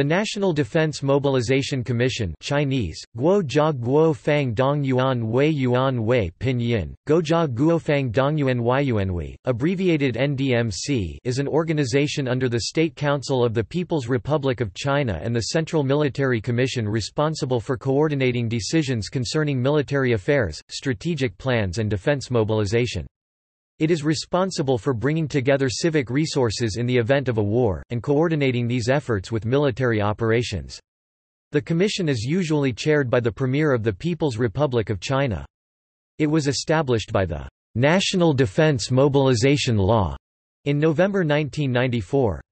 The National Defense Mobilization Commission Chinese, Guo Guo Fang Dong Yuan Wei Yuan Wei Pinyin, Guojia Guofang Dongyuan Yuanwei, abbreviated NDMC is an organization under the State Council of the People's Republic of China and the Central Military Commission responsible for coordinating decisions concerning military affairs, strategic plans and defense mobilization. It is responsible for bringing together civic resources in the event of a war, and coordinating these efforts with military operations. The commission is usually chaired by the Premier of the People's Republic of China. It was established by the National Defense Mobilization Law in November 1994.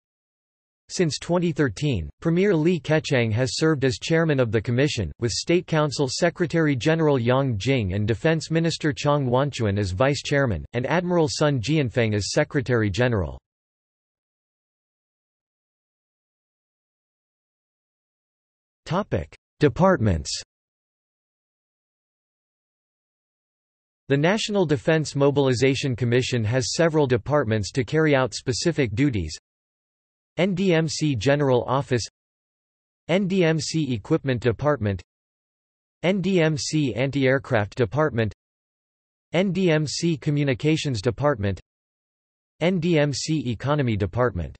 Since 2013, Premier Li Keqiang has served as chairman of the commission, with State Council Secretary-General Yang Jing and Defense Minister Chang Wanquan as vice-chairman, and Admiral Sun Jianfeng as secretary-general. Departments The National Defense Mobilization Commission has several departments to carry out specific duties NDMC General Office NDMC Equipment Department NDMC Anti-Aircraft Department NDMC Communications Department NDMC Economy Department